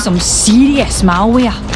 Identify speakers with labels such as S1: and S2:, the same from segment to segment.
S1: some serious malware.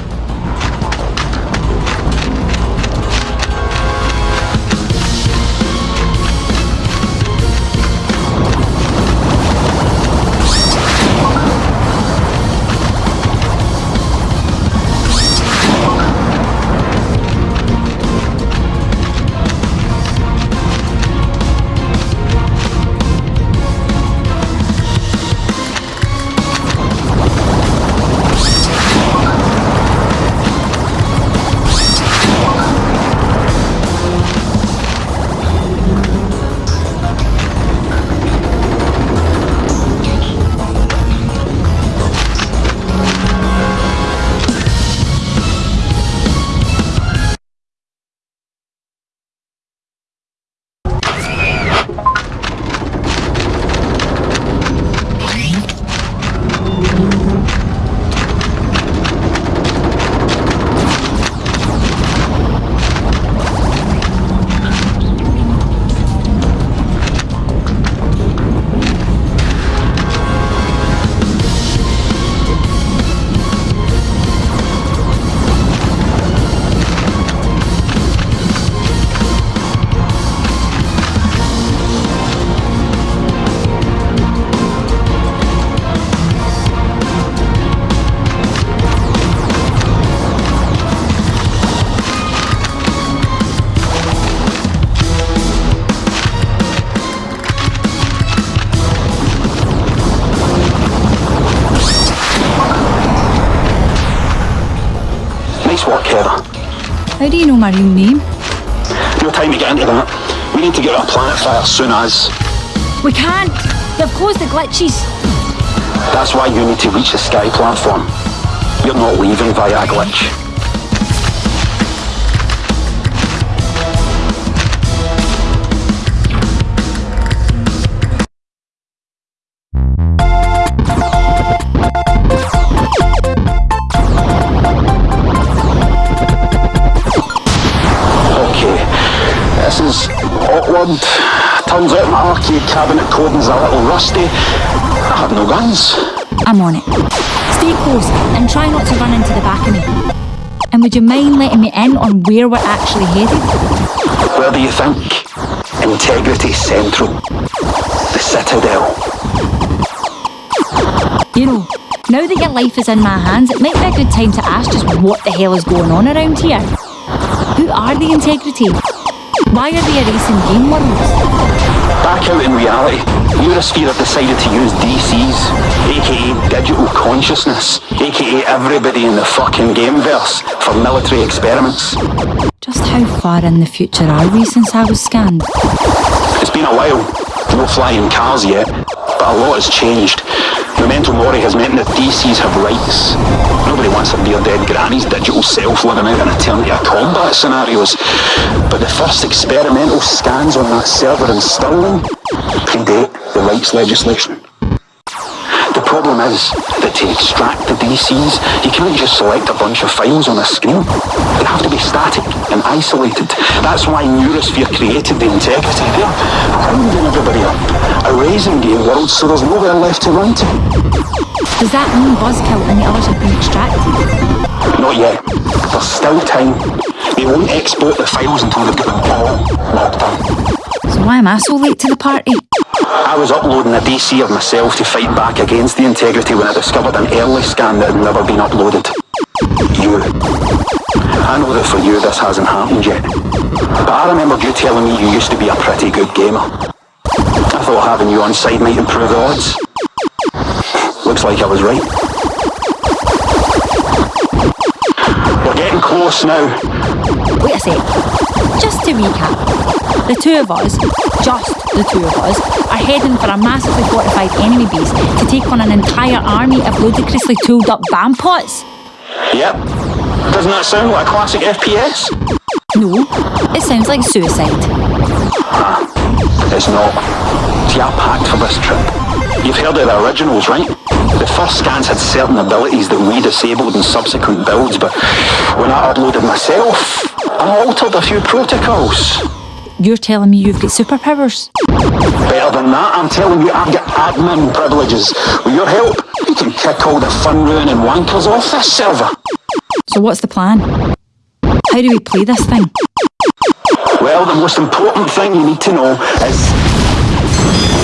S1: How do you know my real name?
S2: No time to get into that. We need to get our planet fire soon as.
S1: We can't. They've closed the glitches.
S2: That's why you need to reach the sky platform. You're not leaving via a glitch. Turns out my arcade cabinet coding's a little rusty. I have no guns.
S1: I'm on it. Stay close and try not to run into the back of me. And would you mind letting me in on where we're actually headed?
S2: Where do you think? Integrity Central. The Citadel.
S1: You know, now that your life is in my hands, it might be a good time to ask just what the hell is going on around here. Who are the Integrity? Why are they erasing game worlds?
S2: Back out in reality, Neurosphere have decided to use DCs, aka digital consciousness, aka everybody in the fucking gameverse, for military experiments.
S1: Just how far in the future are we since I was scanned?
S2: It's been a while, no flying cars yet, but a lot has changed. Memento Mori has meant that DCs have rights. Nobody wants a mere dead granny's digital self living out an eternity of combat scenarios. But the first experimental scans on that server in Stirling predate the rights legislation. The problem is to extract the DCs, you can't just select a bunch of files on a screen. They have to be static and isolated. That's why Neurosphere created the integrity. They're rounding everybody up, erasing game worlds so there's nowhere left to run to.
S1: Does that mean Buzzkill and the others have been extracted?
S2: Not yet. There's still time. They won't export the files until they've got them all locked down.
S1: So why am I so late to the party?
S2: I was uploading a DC of myself to fight back against the integrity when I discovered an early scan that had never been uploaded. You. I know that for you this hasn't happened yet. But I remembered you telling me you used to be a pretty good gamer. I thought having you on side might improve the odds. Looks like I was right. We're getting close now.
S1: Wait a sec. Just to recap, the two of us, just the two of us, are heading for a massively fortified enemy base to take on an entire army of ludicrously tooled up bampots.
S2: Yep. Doesn't that sound like a classic FPS?
S1: No, it sounds like suicide.
S2: It's not. See, I packed for this trip. You've heard of the originals, right? The first scans had certain abilities that we disabled in subsequent builds, but when I uploaded myself, I altered a few protocols.
S1: You're telling me you've got superpowers?
S2: Better than that, I'm telling you, I've got admin privileges. With your help, We can kick all the fun ruining wankers off this server.
S1: So what's the plan? How do we play this thing?
S2: Well, the most important thing you need to know is.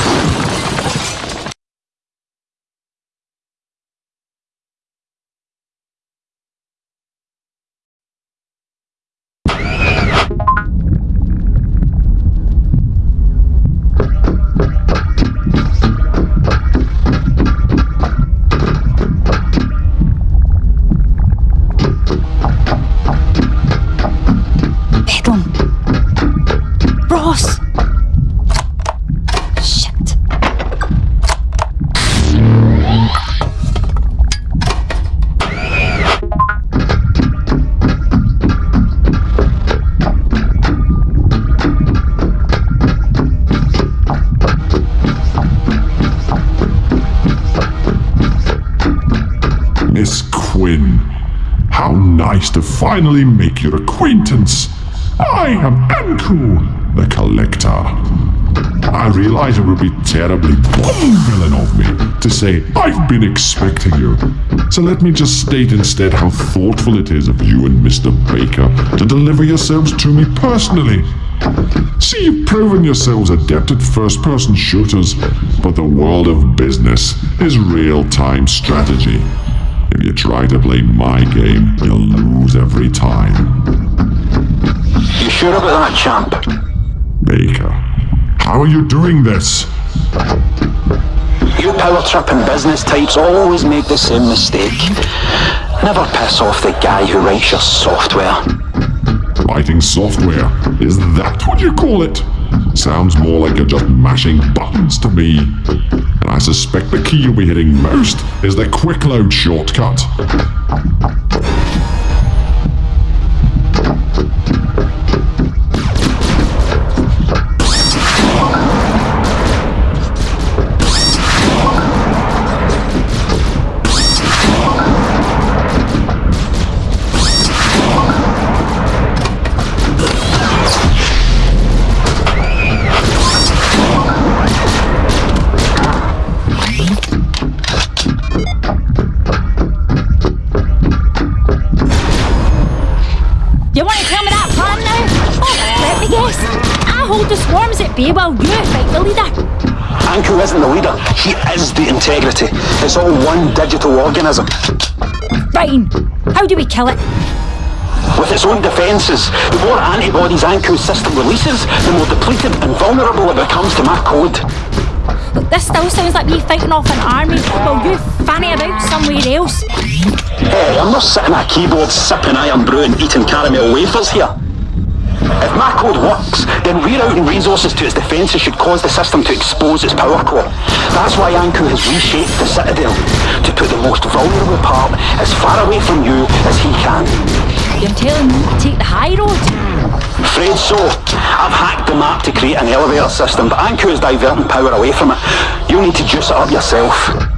S3: nice to finally make your acquaintance. I am Anku, the Collector. I realize it would be terribly villain of me to say I've been expecting you. So let me just state instead how thoughtful it is of you and Mr. Baker to deliver yourselves to me personally. See, you've proven yourselves adept at first person shooters, but the world of business is real time strategy. If you try to play my game, you'll lose every time.
S2: You sure about that, champ?
S3: Baker, how are you doing this?
S2: You power tripping business types always make the same mistake. Never piss off the guy who writes your software.
S3: Writing software, is that what you call it? Sounds more like you're just mashing buttons to me. And I suspect the key you'll be hitting most is the quick load shortcut.
S1: Swarms at bay while you fight the leader.
S2: Anku isn't the leader, he is the integrity. It's all one digital organism.
S1: Fine. How do we kill it?
S2: With its own defences, the more antibodies Anku's system releases, the more depleted and vulnerable it becomes to my code.
S1: Look, this still sounds like me fighting off an army while you fanny about somewhere else.
S2: Hey, I'm not sitting at a keyboard sipping Irn-Bru and eating caramel wafers here. If my code works, then rerouting resources to its defences should cause the system to expose its power core. That's why Anku has reshaped the Citadel, to put the most vulnerable part as far away from you as he can.
S1: You're telling me to take the high road?
S2: Afraid so. I've hacked the map to create an elevator system, but Anku is diverting power away from it. You'll need to juice it up yourself.